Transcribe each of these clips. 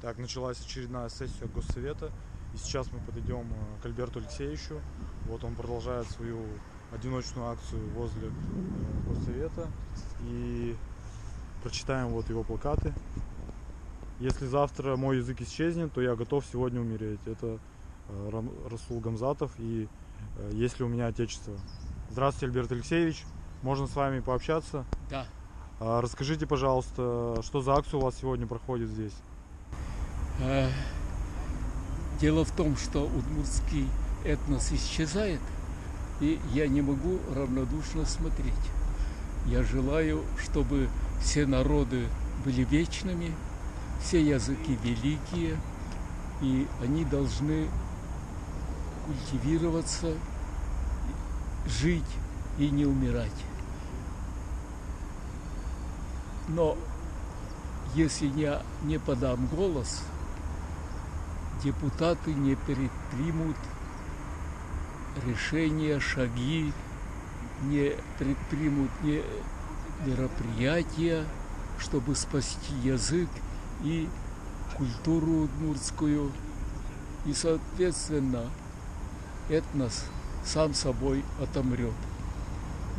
Так, началась очередная сессия Госсовета. И сейчас мы подойдем э, к Альберту Алексеевичу. Вот он продолжает свою одиночную акцию возле э, Госсовета. И прочитаем вот его плакаты. Если завтра мой язык исчезнет, то я готов сегодня умереть. Это э, Расул Гамзатов и «Есть ли у меня отечество?». Здравствуйте, Альберт Алексеевич. Можно с вами пообщаться? Да. А, Расскажите, пожалуйста, что за акция у вас сегодня проходит здесь? Э, Дело в том, что удмуртский этнос исчезает, и я не могу равнодушно смотреть. Я желаю, чтобы все народы были вечными, все языки великие, и они должны культивироваться, жить и не умирать. Но если я не подам голос, депутаты не предпримут решения, шаги, не предпримут не мероприятия, чтобы спасти язык и культуру удмуртскую. И, соответственно, этнос сам собой отомрет.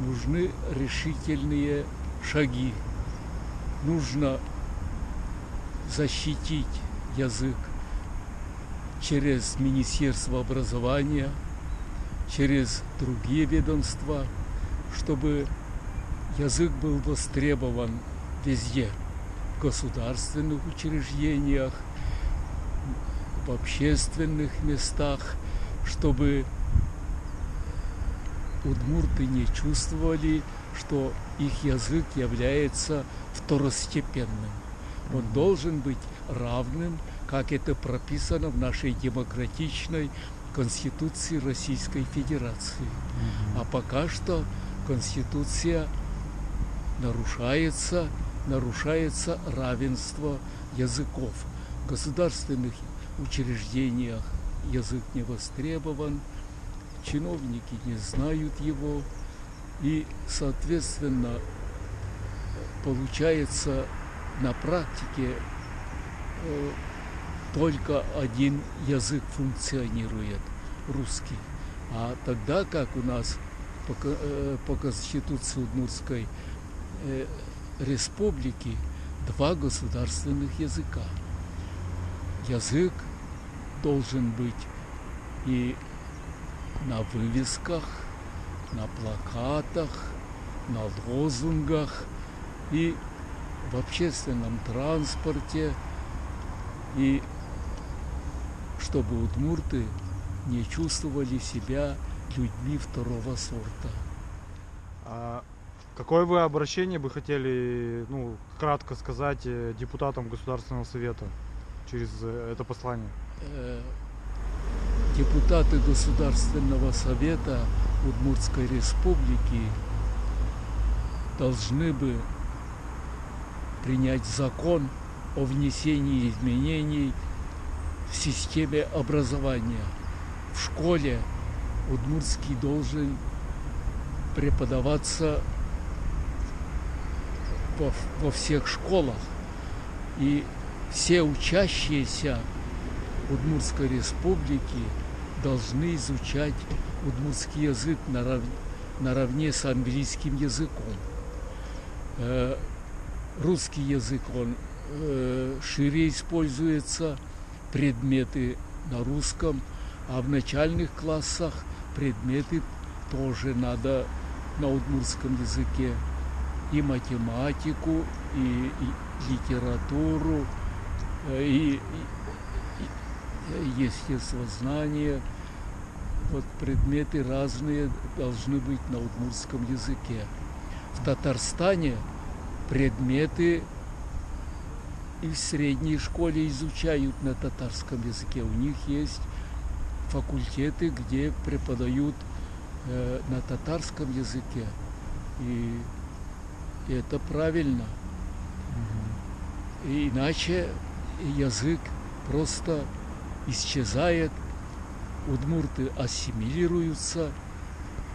Нужны решительные шаги. Нужно защитить язык через Министерство образования, через другие ведомства, чтобы язык был востребован везде, в государственных учреждениях, в общественных местах, чтобы удмурты не чувствовали, что их язык является второстепенным. Он должен быть равным, как это прописано в нашей демократичной Конституции Российской Федерации. А пока что Конституция нарушается, нарушается равенство языков. В государственных учреждениях язык не востребован, чиновники не знают его, и, соответственно, получается на практике э, только один язык функционирует, русский. А тогда как у нас по, э, по Конституции Удмуртской э, республики два государственных языка. Язык должен быть и на вывесках, на плакатах, на лозунгах и в общественном транспорте, и чтобы удмурты не чувствовали себя людьми второго сорта. А какое вы обращение бы хотели, ну, кратко сказать э, депутатам Государственного Совета через э, это послание? Э, Депутаты Государственного Совета Удмуртской Республики должны бы принять закон о внесении изменений в системе образования. В школе удмуртский должен преподаваться во, во всех школах. И все учащиеся Удмуртской республики должны изучать удмуртский язык нарав- наравне с английским языком. Э, Русский язык, он э, шире используется, предметы на русском, а в начальных классах предметы тоже надо на удмуртском языке. И математику, и, и литературу, э, и, и- естествознание. Вот предметы разные должны быть на удмуртском языке. В Татарстане предметы и в средней школе изучают на татарском языке. У них есть факультеты, где преподают э, на татарском языке. И, и это правильно. И иначе язык просто исчезает, удмурты ассимилируются,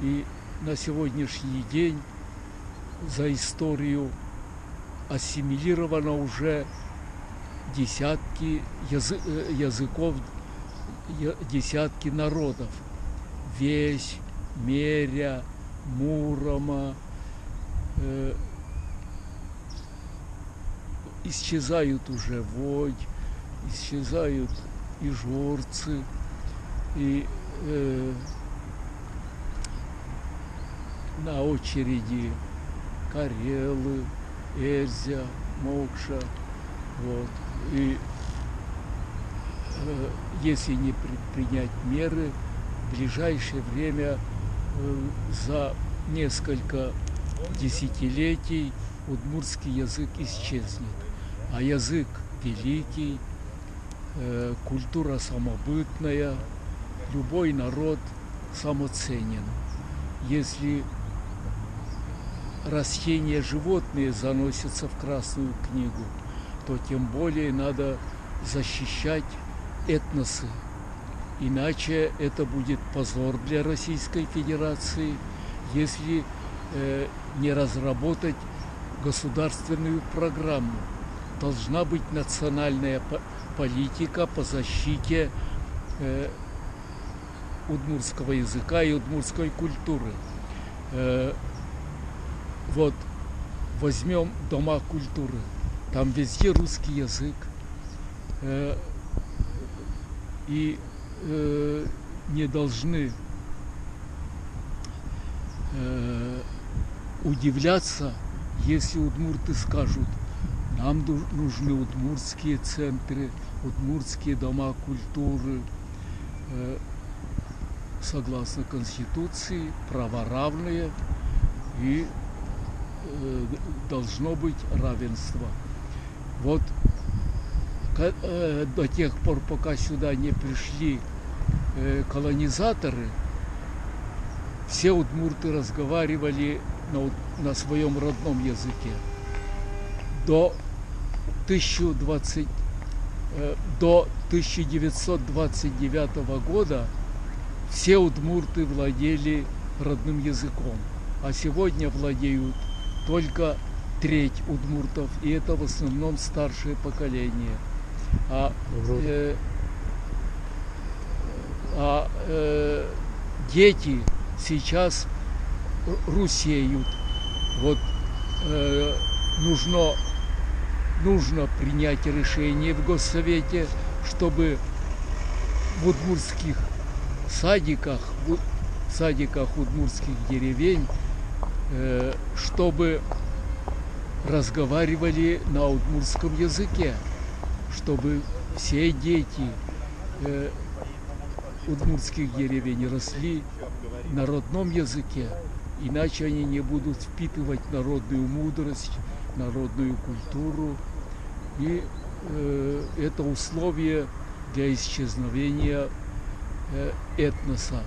и на сегодняшний день за историю ассимилировано уже десятки язы- э, языков, десятки народов. Весь, Меря, Мурома, э, исчезают уже Водь, исчезают и жорцы, и э, на очереди Карелы, Эльзя, Мокша, вот. И э, если не предпринять меры, в ближайшее время э, за несколько десятилетий удмуртский язык исчезнет. А язык великий, э, культура самобытная, любой народ самоценен. Если растения, животные заносятся в Красную книгу, то тем более надо защищать этносы. Иначе это будет позор для Российской Федерации, если э, не разработать государственную программу. Должна быть национальная по- политика по защите э, удмуртского языка и удмуртской культуры. Э, вот возьмем дома культуры, там везде русский язык. Э, и э, не должны э, удивляться, если удмурты скажут, нам нужны удмуртские центры, удмуртские дома культуры. Согласно Конституции, права равные и должно быть равенство. Вот э, до тех пор, пока сюда не пришли э, колонизаторы, все удмурты разговаривали на, уд- на своем родном языке. До 1020, э, до 1929 года все удмурты владели родным языком, а сегодня владеют только треть удмуртов, и это в основном старшее поколение. А, э, а э, дети сейчас ру- русеют. Вот э, нужно, нужно принять решение в Госсовете, чтобы в удмуртских садиках, в садиках удмуртских деревень, э, чтобы разговаривали на удмуртском языке, чтобы все дети э, удмуртских деревень росли на родном языке, иначе они не будут впитывать народную мудрость, народную культуру. И э, это условие для исчезновения э, этноса.